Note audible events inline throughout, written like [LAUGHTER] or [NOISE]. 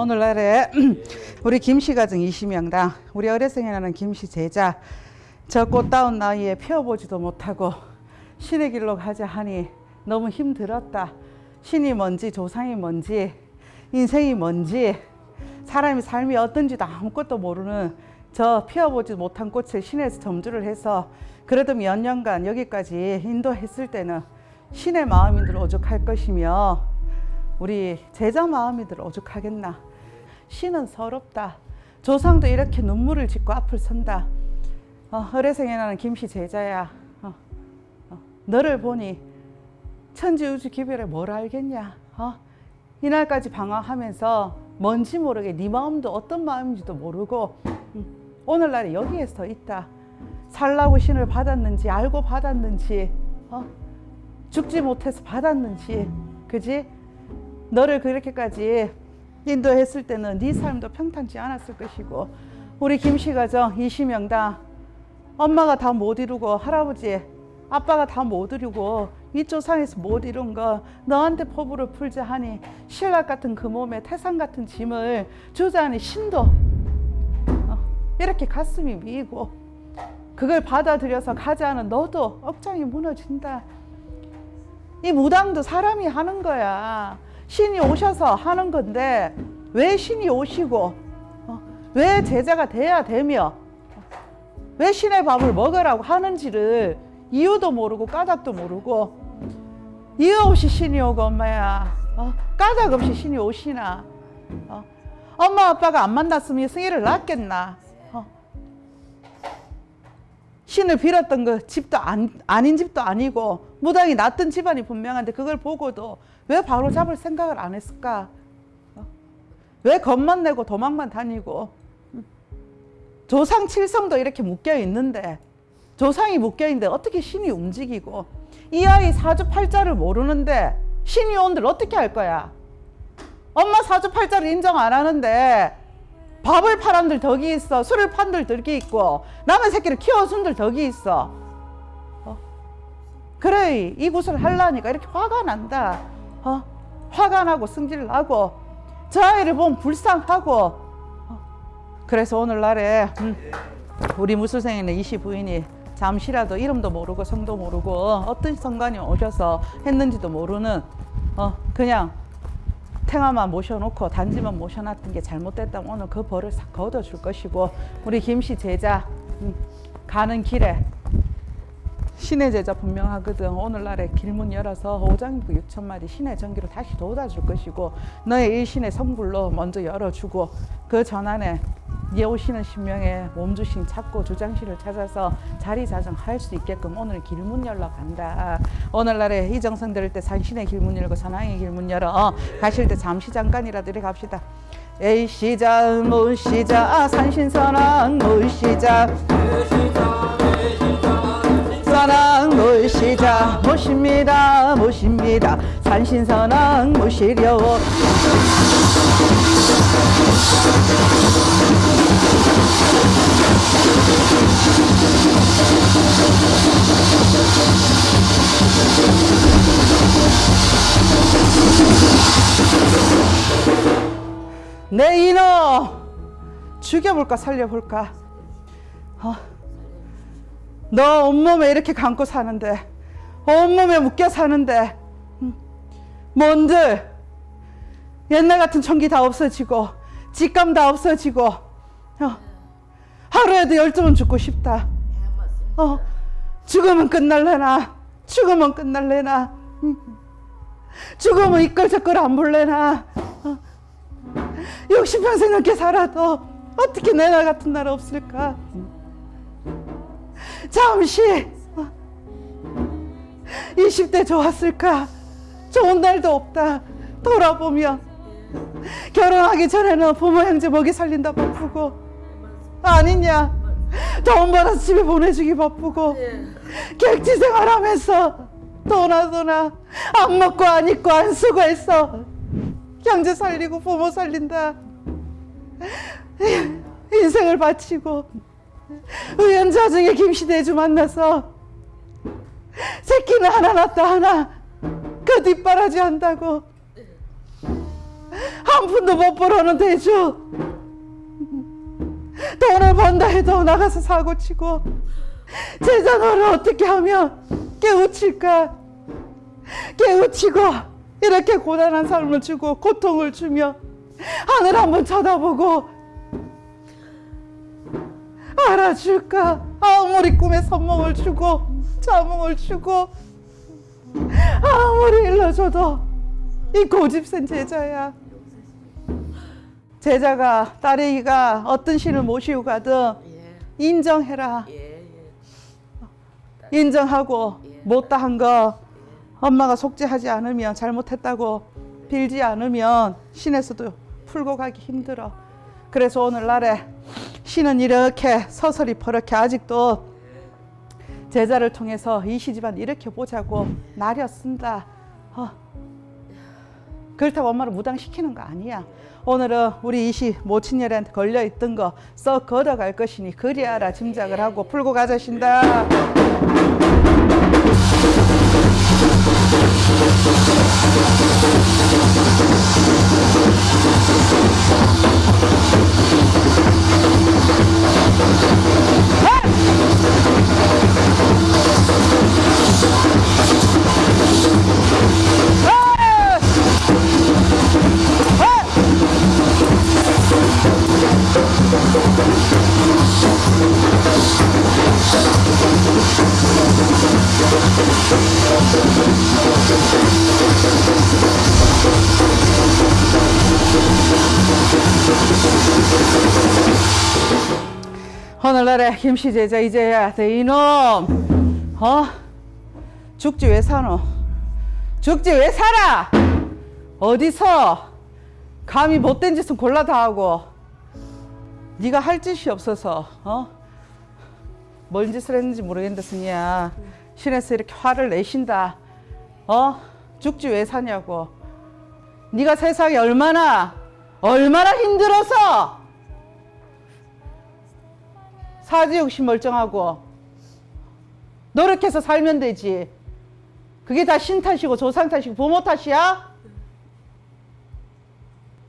자 오늘날에 [CLEARS THROAT] 우리 김씨 가정 20명당 우리 어레생에 나는 김씨 제자 저 꽃다운 나이에 피워보지도 못하고 신의 길로 가자 하니 너무 힘들었다. 신이 뭔지 조상이 뭔지 인생이 뭔지 사람이 삶이 어떤지도 아무것도 모르는 저 피워보지 못한 꽃을 신에서 점주를 해서 그래도 몇 년간 여기까지 인도했을 때는 신의 마음이들 오죽할 것이며 우리 제자 마음이들 오죽하겠나? 신은 서럽다. 조상도 이렇게 눈물을 짓고 앞을 선다. 어, 어레생에 나는 김씨 제자야. 어, 어, 너를 보니 천지우주 기별에 뭘 알겠냐? 어? 이날까지 방황하면서 뭔지 모르게 네 마음도 어떤 마음인지도 모르고 음, 오늘날에 여기에 서 있다. 살라고 신을 받았는지 알고 받았는지 어? 죽지 못해서 받았는지 그지 너를 그렇게까지 인도했을 때는 네 삶도 평탄치 않았을 것이고 우리 김씨 가정 20명당 엄마가 다 못 이루고 할아버지 아빠가 다 못 이루고 윗조상에서 못 이룬 거 너한테 포부를 풀자 하니 신락 같은 그 몸에 태산 같은 짐을 주자니 신도 어, 이렇게 가슴이 미고 그걸 받아들여서 가자는 너도 억장이 무너진다. 이 무당도 사람이 하는 거야 신이 오셔서 하는 건데 왜 신이 오시고 어, 왜 제자가 돼야 되며 왜 신의 밥을 먹으라고 하는지를 이유도 모르고 까닭도 모르고 이유 없이 신이 오고 엄마야 어, 까닭 없이 신이 오시나 어, 엄마 아빠가 안 만났으면 승희를 낳겠나 어. 신을 빌었던 그 집도 안, 아닌 집도 아니고 무당이 낳던 집안이 분명한데 그걸 보고도 왜 바로 잡을 생각을 안 했을까? 어? 왜 겁만 내고 도망만 다니고 조상 칠성도 이렇게 묶여 있는데 조상이 묶여 있는데 어떻게 신이 움직이고 이 아이 사주팔자를 모르는데 신이 온들 어떻게 할 거야? 엄마 사주팔자를 인정 안 하는데 밥을 팔한들 덕이 있어 술을 판들 덕이 있고 남의 새끼를 키워준들 덕이 있어 어? 그래 이 구슬을 하려니까 이렇게 화가 난다 어? 화가 나고 승질 나고 저 아이를 보면 불쌍하고 어? 그래서 오늘날에 음, 우리 무술생에는 이시 부인이 잠시라도 이름도 모르고 성도 모르고 어떤 성관이 오셔서 했는지도 모르는 어 그냥 탱화만 모셔놓고 단지만 모셔놨던 게 잘못됐다면 오늘 그 벌을 싹 걷어줄 것이고 우리 김씨 제자 음, 가는 길에 신의 제자 분명하거든. 오늘날에 길문 열어서 5장부 6천 마리 신의 전기로 다시 돋아줄 것이고 너의 일신의 성불로 먼저 열어주고 그 전안에 예 오시는 신명에 몸주신 찾고 주장실을 찾아서 자리 자정할 수 있게끔 오늘 길문 열러 간다. 오늘날에 이정성 들을 때 산신의 길문 열고 산왕의 길문 열어. 어, 가실 때 잠시 잠깐이라도 이렇게 갑시다. 에이 시작 무 시작 산신선왕 무 시작 산왕 모시자 모십니다 모십니다. 산신선왕 모시려 내 인어 죽여볼까 살려볼까? 어? 너 온몸에 이렇게 감고 사는데 온몸에 묶여 사는데 뭔들 옛날 같은 총기 다 없어지고 직감 다 없어지고 어, 하루에도 열두 죽고 싶다. 어, 죽으면 끝날래나? 죽으면 끝날래나? 죽으면 이끌저끌 안 볼래나? 어, 60평생 넘게 살아도 어떻게 내날 같은 날 없을까 잠시. 20대 좋았을까? 좋은 날도 없다. 돌아보면 결혼하기 전에는 부모 형제 먹이 살린다 바쁘고. 아니냐? 돈 벌어서 집에 보내주기 바쁘고. 객지 생활하면서 도나 도나 안 먹고 안 입고 안 쓰고 했어 형제 살리고 부모 살린다. 인생을 바치고 우연 자중에 김시대주 만나서 새끼는 하나 낳다 하나. 그 뒷바라지 한다고. 한 푼도 못 벌어는 대주. 돈을 번다 해도 나가서 사고 치고 제자 너를 어떻게 하면 깨우칠까? 깨우치고 이렇게 고단한 삶을 주고 고통을 주며 하늘 한번 쳐다보고 알아줄까? 아무리 꿈에 선몽을 주고 자몽을 주고 아무리 일러줘도 이 고집센 제자야. 제자가 딸애기가 어떤 신을 모시고 가든 예, 인정해라. 예, 예. 인정하고 못다한 거 엄마가 속죄하지 않으면 잘못했다고 빌지 않으면 신에서도 풀고 가기 힘들어. 그래서 오늘날에 신은 이렇게 서서히 버럭해 아직도 제자를 통해서 이 시집안 일으켜 보자고 나렸습니다. 어. 그렇다고 엄마를 무당시키는 거 아니야. 오늘은 우리 이시 모친녀한테 걸려 있던 거 썩 걷어갈 것이니 그리하라 짐작을 하고 풀고 가자신다. Hey! 오늘날에 김씨 제자 이제야 돼 이놈. 어? 죽지 왜 사노? 죽지 왜 살아? 어디서? 감히 못된 짓은 골라 다 하고. 네가 할 짓이 없어서 어 뭔 짓을 했는지 모르겠는데 승희야. 신에서 이렇게 화를 내신다. 어? 죽지 왜 사냐고. 네가 세상에 얼마나 얼마나 힘들어서 사지욕심 멀쩡하고 노력해서 살면 되지. 그게 다 신 탓이고 조상 탓이고 부모 탓이야?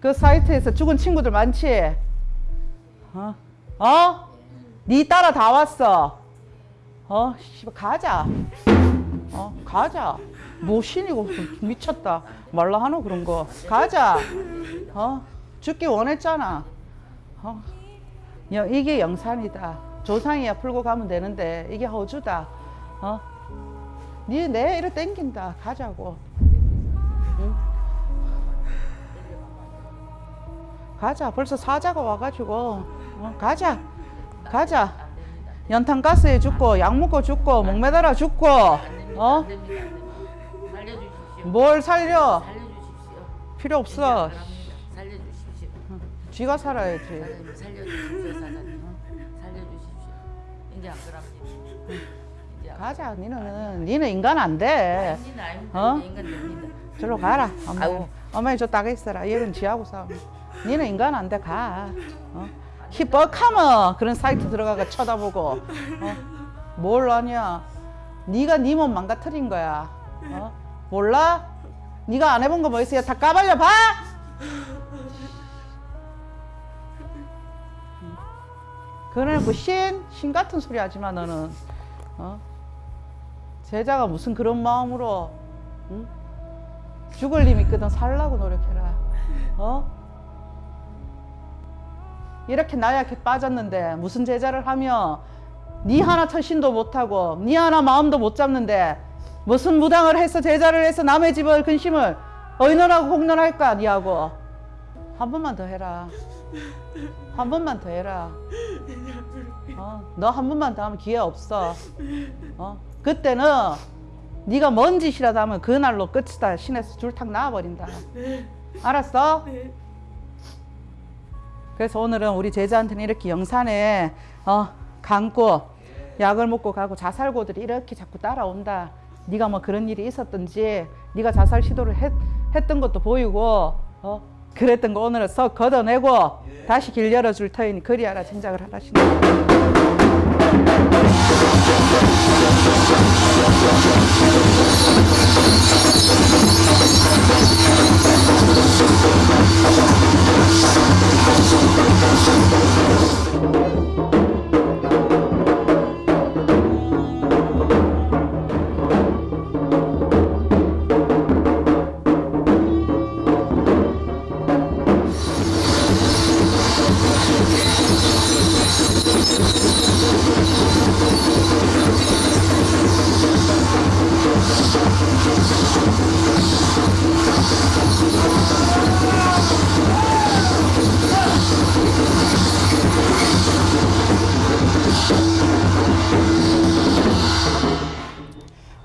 그 사이트에서 죽은 친구들 많지? 어? 어? 네 따라 다 왔어. 어? 씨발 가자. 어? 가자. 뭐 신이고 미쳤다. 말라 하노 그런 거. 가자. 어? 죽기 원했잖아. 어? 여- 이게 영산이다. 조상이야 풀고 가면 되는데 이게 허주다. 어? 니내 이래 땡긴다. 가자고. 응? 가자. 벌써 사자가 와가지고 어? 가자. 가자. 연탄 가스에 죽고 약 먹고 죽고 목매달아 죽고. 어? 뭘 살려? 필요 없어. 쥐가 살아야지. 이제 안 그럽니다. 이제 안 가자. 니는 니는 인간 안 돼. 아닙니다. 아닙니다. 어? 인간 됩니다. 저로 가라. 엄마. 아이고. 어머니 저 따가 있어라. 얘는 지하고 싸워. 니는 인간 안 돼. 가. 어? 희뻑하면 그런 사이트 들어가가 쳐다보고. 어? 뭘 아냐? 네가 네 몸 망가뜨린 거야. 어? 몰라? 네가 안 해본 거 뭐 있어요? 다 까발려 봐. 그래놓고 신, 신 같은 소리 하지 마 너는. 어? 제자가 무슨 그런 마음으로 응? 죽을 님 있거든 살라고 노력해라. 어? 이렇게 나약해 빠졌는데 무슨 제자를 하며 니 하나 처신도 못하고 니 하나 마음도 못 잡는데 무슨 무당을 해서 제자를 해서 남의 집을 근심을 의논하고 공론할까 니하고 한 번만 더 해라. 한 번만 더 해라. 어, 너한 번만 더 하면 기회 없어. 어? 그때는 네가 뭔 짓이라도 하면 그날로 끝이다. 신에서 줄탁 나와버린다. 알았어? 그래서 오늘은 우리 제자한테는 이렇게 영산에 어, 감고 약을 먹고 가고 자살고들이 이렇게 자꾸 따라온다. 네가 뭐 그런 일이 있었든지 네가 자살 시도를 했, 했던 것도 보이고 어? 그랬던 거 오늘은 썩 걷어내고 예. 다시 길 열어줄 터이니 그리하라 짐작을 하라시네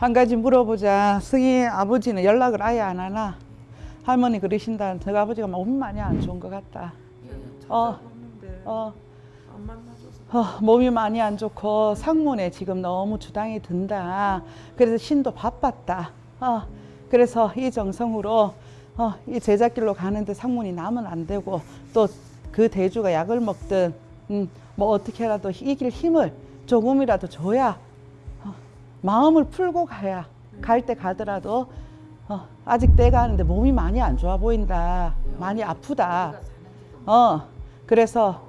한 가지 물어보자. 승희 아버지는 연락을 아예 안 하나? 할머니 그러신다. 저 아버지가 몸이 많이 안 좋은 것 같다. 어, 찾아봤는데 어, 안 만나줘서 어, 몸이 많이 안 좋고 상문에 지금 너무 주당이 든다. 그래서 신도 바빴다. 어, 그래서 이 정성으로 어, 이 제작길로 가는데 상문이 나면 안 되고 또 그 대주가 약을 먹든 음, 뭐 어떻게라도 이길 힘을 조금이라도 줘야 어, 마음을 풀고 가야 갈 때 가더라도 어, 아직 때가 하는데 몸이 많이 안 좋아 보인다. 많이 아프다. 어, 그래서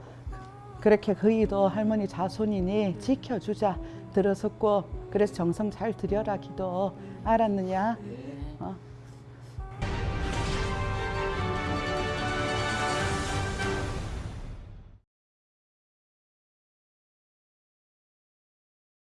그렇게 그이도 할머니 자손이니 지켜주자 들어섰고 그래서 정성 잘 드려라 기도 알았느냐?